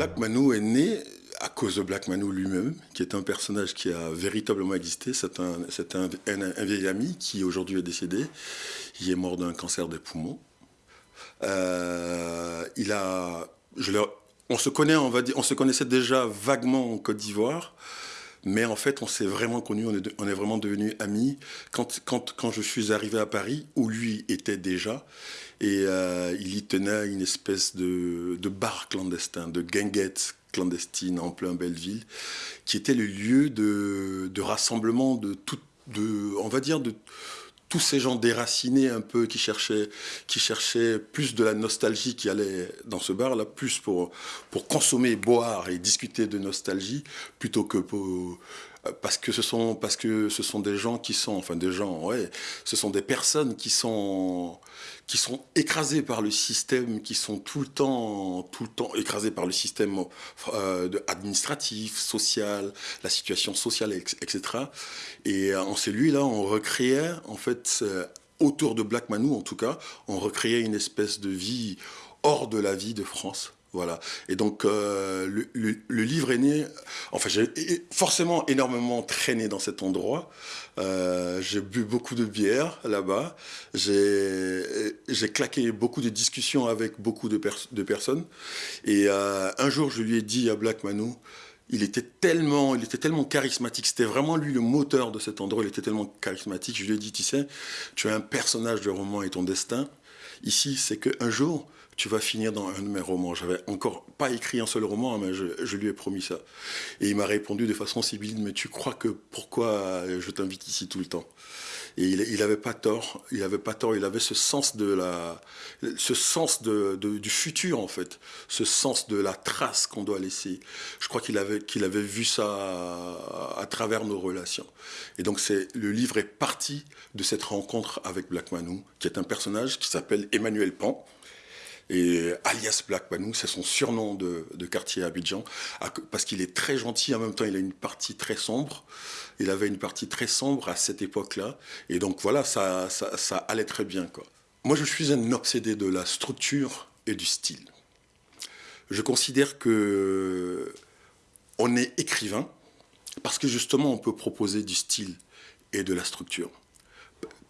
Black Manu est né à cause de Black Manu lui-même, qui est un personnage qui a véritablement existé. C'est un, vieil ami qui aujourd'hui est décédé. Il est mort d'un cancer des poumons. Euh, il a, on se connaissait déjà vaguement en Côte d'Ivoire. Mais en fait, on s'est vraiment connus, on est, vraiment devenus amis quand, quand, quand, je suis arrivé à Paris, où lui était déjà. Et euh, il y tenait une espèce de, de bar clandestin, de guinguette clandestine en plein Belleville, qui était le lieu de, de rassemblement de tout, de, on va dire, de tous ces gens déracinés un peu qui cherchaient, qui cherchaient plus de la nostalgie qui allait dans ce bar là, plus pour, pour consommer, boire et discuter de nostalgie plutôt que pour, parce que ce sont parce que ce sont des gens qui sont enfin des gens ouais ce sont des personnes qui sont qui sont écrasées par le système qui sont tout le temps tout le temps écrasées par le système euh, administratif social la situation sociale etc et en celui là on recréait en fait euh, autour de Black Manou en tout cas on recréait une espèce de vie hors de la vie de France voilà. Et donc, euh, le, livre est né. Enfin, j'ai forcément énormément traîné dans cet endroit. Euh, j'ai bu beaucoup de bière là-bas. J'ai claqué beaucoup de discussions avec beaucoup de, personnes. Et euh, un jour, je lui ai dit à Black Manu, il était tellement, il était tellement charismatique. C'était vraiment lui le moteur de cet endroit. Il était tellement charismatique. Je lui ai dit, tu sais, tu es un personnage de roman et ton destin. Ici, c'est qu'un jour, tu vas finir dans un de mes romans. J'avais encore pas écrit un seul roman, mais je, lui ai promis ça. Et il m'a répondu de façon sibylline, mais tu crois que pourquoi je t'invite ici tout le temps? Et il n'avait pas tort, il avait pas tort, il avait ce sens de la, ce sens de, du futur en fait, ce sens de la trace qu'on doit laisser. Je crois qu'il avait, qu'il avait vu ça à, travers nos relations. Et donc c'est le livre est parti de cette rencontre avec Black Manu, qui est un personnage qui s'appelle Emmanuel Pan, et alias Black Panou, c'est son surnom de, quartier à Abidjan, parce qu'il est très gentil, en même temps il a une partie très sombre. Il avait une partie très sombre à cette époque-là. Et donc voilà, ça, ça, allait très bien. Moi je suis un obsédé de la structure et du style. Je considère que on est écrivain parce que justement on peut proposer du style et de la structure.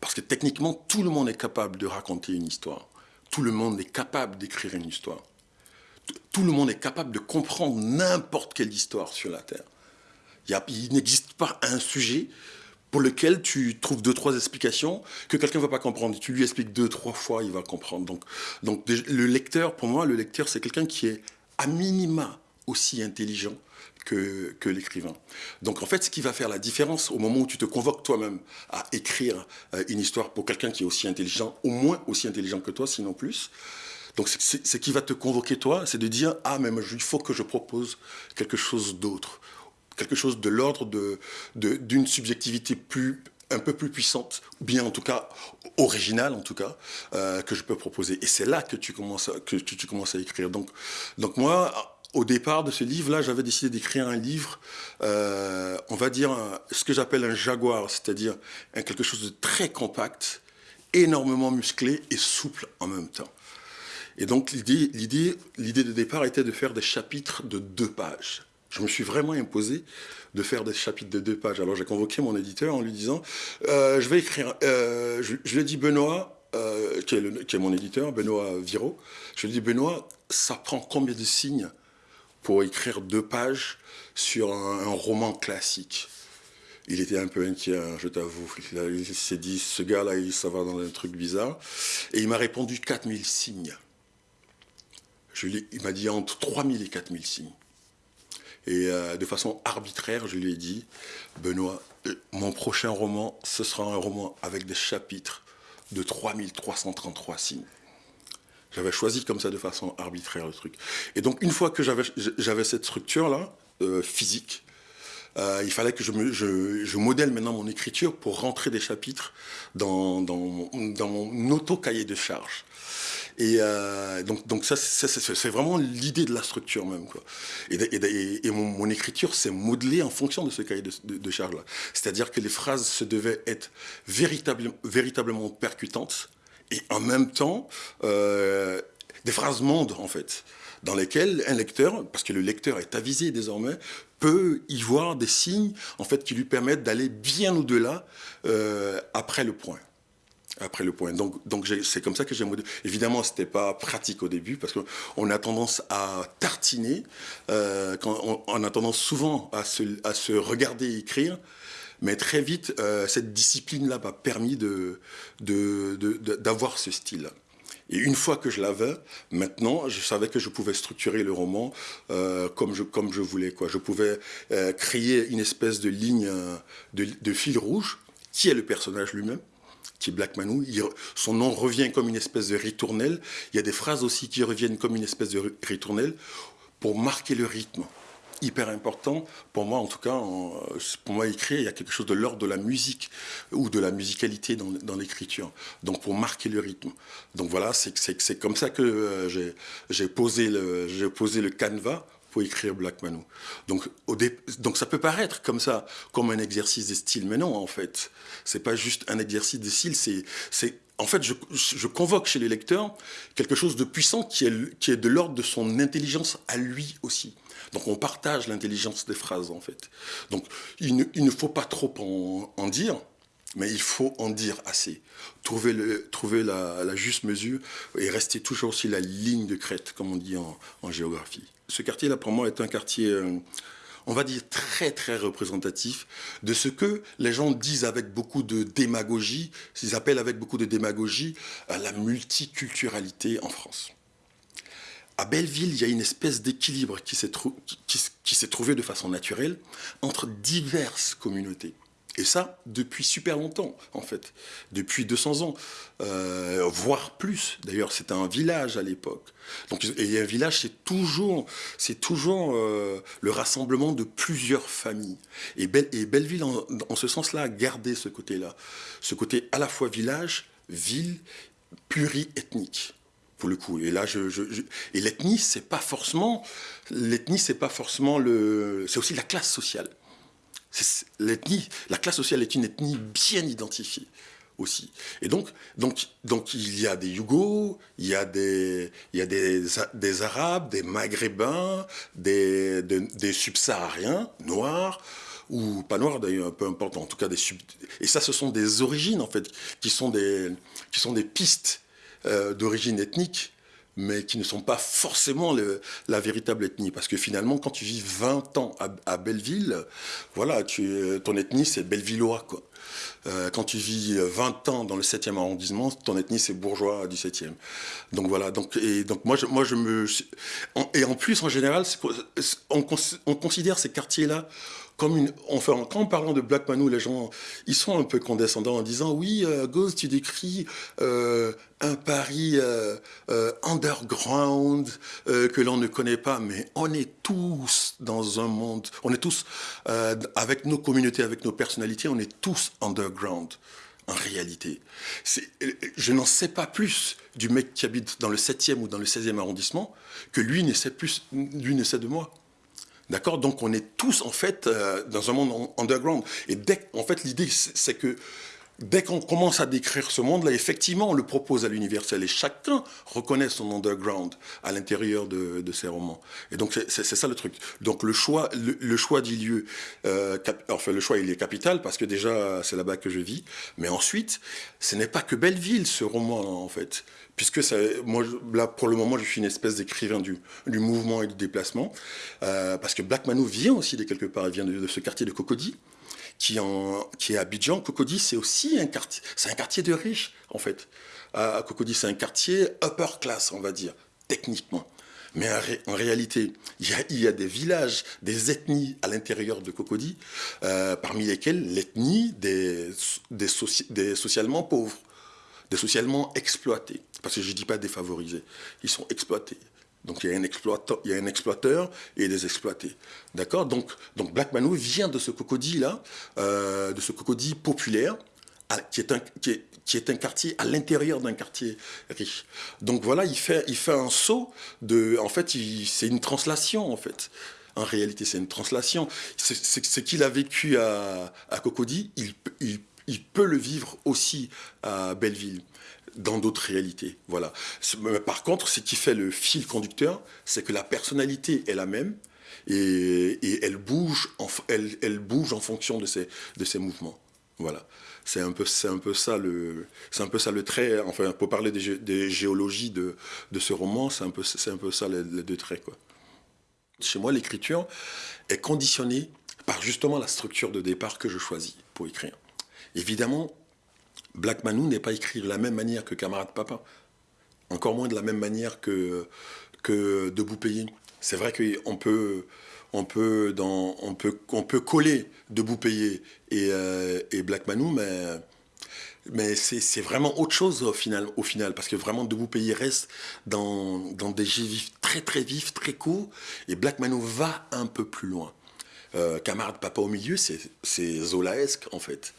Parce que techniquement, tout le monde est capable de raconter une histoire tout le monde est capable d'écrire une histoire. Tout le monde est capable de comprendre n'importe quelle histoire sur la Terre. Il, n'existe pas un sujet pour lequel tu trouves deux, trois explications que quelqu'un ne va pas comprendre. Tu lui expliques deux, trois fois, il va comprendre. Donc, donc le lecteur, pour moi, le lecteur, c'est quelqu'un qui est à minima aussi intelligent que, l'écrivain. Donc en fait, ce qui va faire la différence au moment où tu te convoques toi-même à écrire euh, une histoire pour quelqu'un qui est aussi intelligent, au moins aussi intelligent que toi, sinon plus, donc ce qui va te convoquer toi, c'est de dire, ah mais il faut que je propose quelque chose d'autre, quelque chose de l'ordre d'une de, subjectivité plus un peu plus puissante, ou bien en tout cas originale en tout cas, euh, que je peux proposer. Et c'est là que tu commences à, que tu commences à écrire. Donc, donc moi, au départ de ce livre-là, j'avais décidé d'écrire un livre, euh, on va dire ce que j'appelle un jaguar, c'est-à-dire quelque chose de très compact, énormément musclé et souple en même temps. Et donc l'idée de départ était de faire des chapitres de deux pages. Je me suis vraiment imposé de faire des chapitres de deux pages. Alors j'ai convoqué mon éditeur en lui disant, euh, je vais écrire, euh, je, lui ai dit Benoît, qui, est qui, est mon éditeur, Benoît Viro, je lui ai dit Benoît, ça prend combien de signes pour écrire deux pages sur un, roman classique. Il était un peu inquiet, hein, je t'avoue. Il, s'est dit, ce gars-là, il ça va dans un truc bizarre. Et il m'a répondu 4000 signes. Je il m'a dit entre 3000 et 4000 signes. Et euh, de façon arbitraire, je lui ai dit, Benoît, euh, mon prochain roman, ce sera un roman avec des chapitres de 3333 signes. J'avais choisi comme ça de façon arbitraire le truc. Et donc une fois que j'avais cette structure-là, euh, physique, euh, il fallait que je, modèle maintenant mon écriture pour rentrer des chapitres dans, mon auto-cahier de charge. Et euh, donc, ça, c'est vraiment l'idée de la structure même. Et, mon, écriture s'est modelée en fonction de ce cahier de, de, charge-là. C'est-à-dire que les phrases se devaient être véritablement percutantes, et en même temps euh, des phrases mondes en fait. dans lesquels un lecteur, parce que le lecteur est avisé désormais, peut y voir des signes en fait qui lui permettent d'aller bien au-delà euh, après le point après le point. Donc, donc c'est comme ça que j'aime. Évidemment, c'était pas pratique au début parce qu'on a tendance à tartiner, euh, on, a tendance souvent à se, à se regarder écrire. Mais très vite, euh, cette discipline-là m'a permis d'avoir ce style. Et une fois que je l'avais, maintenant, je savais que je pouvais structurer le roman euh, comme, je, voulais. Quoi. Je pouvais euh, créer une espèce de ligne de, fil rouge, qui est le personnage lui-même, qui est Black Manou. son nom revient comme une espèce de ritournelle. Il y a des phrases aussi qui reviennent comme une espèce de ritournelle pour marquer le rythme hyper important pour moi en tout cas pour moi écrire il y a quelque chose de l'ordre de la musique ou de la musicalité dans, l'écriture donc pour marquer le rythme donc voilà c'est comme ça que euh, j'ai posé le posé le canevas pour écrire Black Manu. Donc, au donc ça peut paraître comme ça, comme un exercice de style, mais non, en fait, c'est pas juste un exercice de style, c'est en fait, je, je, convoque chez les lecteurs quelque chose de puissant qui est, qui est de l'ordre de son intelligence à lui aussi. Donc on partage l'intelligence des phrases en fait. Donc il ne, faut pas trop en, dire, mais il faut en dire assez. Trouver, trouver la, juste mesure et rester toujours sur la ligne de crête, comme on dit en, géographie. Ce quartier-là, pour moi, est un quartier... Euh, on va dire très très représentatif de ce que les gens disent avec beaucoup de démagogie, s'ils appellent avec beaucoup de démagogie à la multiculturalité en France à Belleville, il y a une espèce d'équilibre qui s'est trouvé de façon naturelle entre diverses communautés. Et ça, depuis super longtemps, en fait. Depuis 200 ans, euh, voire plus. D'ailleurs, c'était un village à l'époque. Donc, et un village, c'est toujours, toujours euh, le rassemblement de plusieurs familles. Et, Belleville, en, en ce sens-là, a gardé ce côté-là. Ce côté à la fois village, ville, pluriethnique pour le coup. Et là, je, et l'ethnie, c'est pas forcément, l'ethnie, c'est pas forcément le, c'est aussi la classe sociale. L'ethnie, la classe sociale est une ethnie bien identifiée aussi. Et donc, donc, donc il y a des Yougos, il y a des, il y a des, des Arabes, des Maghrébins, des, des, subsahariens noirs ou pas noirs d'ailleurs, peu importe, en tout cas des sub... Et ça, ce sont des origines en fait, qui sont des, qui sont des pistes euh, d'origine ethnique, mais qui ne sont pas forcément la véritable ethnie. Parce que finalement, quand tu vis 20 ans à, Belleville, voilà, tu, ton ethnie, c'est bellevillois. Euh, quand tu vis 20 ans dans le 7e arrondissement, ton ethnie c'est bourgeois du 7e. Donc voilà, donc, et moi je, me... et en plus, en général, on, on, considère ces quartiers-là comme une, enfin, quand en parlant de Black Manu, les gens, ils sont un peu condescendants en disant oui, euh, Ghost, tu décris euh, un Paris euh, euh, underground que l'on ne connaît pas, mais on est tous dans un monde, on est tous avec nos communautés, avec nos personnalités, on est tous underground en réalité. Je n'en sais pas plus du mec qui habite dans le 7e ou dans le 16e arrondissement que lui ne sait plus, lui ne sait de moi. D'accord? Donc on est tous en fait euh, dans un monde underground. Et dès, en fait, l'idée, c'est que dès qu'on commence à décrire ce monde-là, effectivement, on le propose à l'universel et chacun reconnaît son underground à l'intérieur de, de, ses romans. Et donc, c'est ça le truc. Donc, le choix, le, choix du lieu, euh, enfin, le choix, il est capital parce que déjà, c'est là-bas que je vis. Mais ensuite, ce n'est pas que Belleville, ce roman, en fait puisque ça, moi, là, pour le moment, je suis une espèce d'écrivain du, du, mouvement et du déplacement, euh, parce que Black Manu vient aussi de quelque part, il vient de, ce quartier de Cocody, qui, est à Abidjan. Cocody, c'est aussi un quartier, c'est un quartier de riches, en fait. À Cocody, c'est un quartier upper class, on va dire, techniquement. Mais en, réalité, il y, a, des villages, des ethnies à l'intérieur de Cocody, euh, parmi lesquelles l'ethnie des socialement pauvres des socialement exploités. Parce que je ne dis pas défavorisés, ils sont exploités. Il y a un exploiteur, il y a un exploiteur et des exploités. D'accord? Donc, donc Black Manu vient de ce cocodie-là, euh, de ce cocodie populaire, qui est un, qui est, qui est un quartier à l'intérieur d'un quartier riche. Donc voilà, il fait, il fait un saut de... En fait, c'est une translation, en fait. En réalité, c'est une translation. Ce qu'il a vécu à, à Cocody, il il peut le vivre aussi à Belleville dans d'autres réalités. Voilà. Par contre, ce qui fait le fil conducteur, c'est que la personnalité est la même et, elle, bouge en, fonction de ses, de ses mouvements. Voilà. C'est un peu, un ça le, un peu ça le trait. Enfin, pour parler des, géologies de, ce roman, c'est un peu, un peu ça les, deux traits, quoi. Chez moi, l'écriture est conditionnée par justement la structure de départ que je choisis pour écrire. Évidemment, Black Manou n'est pas écrit de la même manière que Camarade Papa, encore moins de la même manière que, que Debout Payé. C'est vrai qu'on peut, on peut, on peut, coller Debout Payé et, euh, et Black Manou, mais, mais c'est vraiment autre chose au final, au final, parce que vraiment Debout Payé reste dans, dans des jeux vifs très très vifs, très courts, et Black Manou va un peu plus loin. Euh, camarade Papa au milieu, c'est Zolaesque en fait.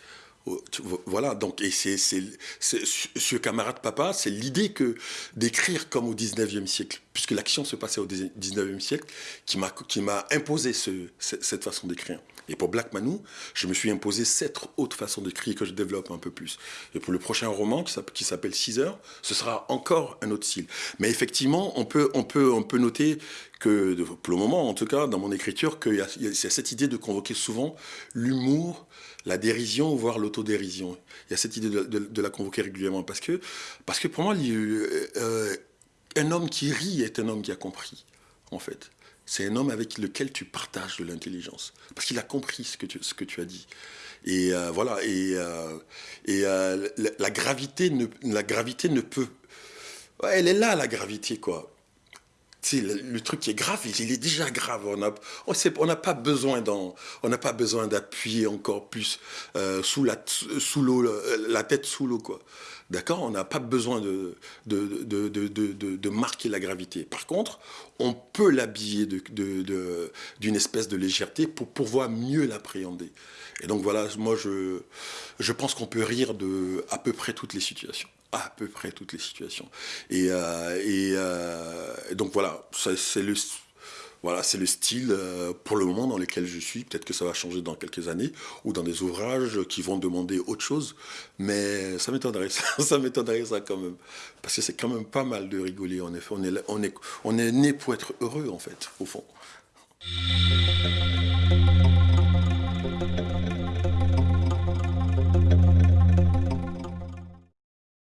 Voilà, donc, et c'est, ce camarade papa, c'est l'idée que d'écrire comme au 19e siècle, puisque l'action se passait au 19e siècle, qui m'a, imposé ce, cette façon d'écrire. Et pour Black Manou, je me suis imposé cette autre façon d'écrire que je développe un peu plus. Et pour le prochain roman qui s'appelle 6 heures, ce sera encore un autre style. Mais effectivement, on peut, on peut, on peut noter que, pour le moment en tout cas, dans mon écriture, qu'il y, a cette idée de convoquer souvent l'humour, la dérision, voire l'autodérision. Il y a cette idée de, la convoquer régulièrement. Parce que, parce que pour moi, euh, un homme qui rit est un homme qui a compris, en fait. C'est un homme avec lequel tu partages de l'intelligence. Parce qu'il a compris ce que tu, as dit. Et euh, voilà. Et, euh, la, gravité ne, la gravité ne peut. elle est là, la gravité, quoi le, truc qui est grave, il, est déjà grave. On n'a pas besoin d'appuyer encore plus euh, sous la l'eau, la tête sous l'eau quoi. D'accord? On n'a pas besoin de marquer la gravité. Par contre, on peut l'habiller d'une espèce de légèreté pour pouvoir mieux l'appréhender. Et donc voilà, moi je pense qu'on peut rire de à peu près toutes les situations à peu près toutes les situations. Et, euh, euh, donc voilà, c'est le, voilà, le style euh, pour le moment dans lequel je suis. Peut-être que ça va changer dans quelques années ou dans des ouvrages qui vont demander autre chose. Mais ça m'étonnerait, ça, ça m'étonnerait ça quand même. Parce que c'est quand même pas mal de rigoler en effet. On est, on est, on est né pour être heureux en fait, au fond.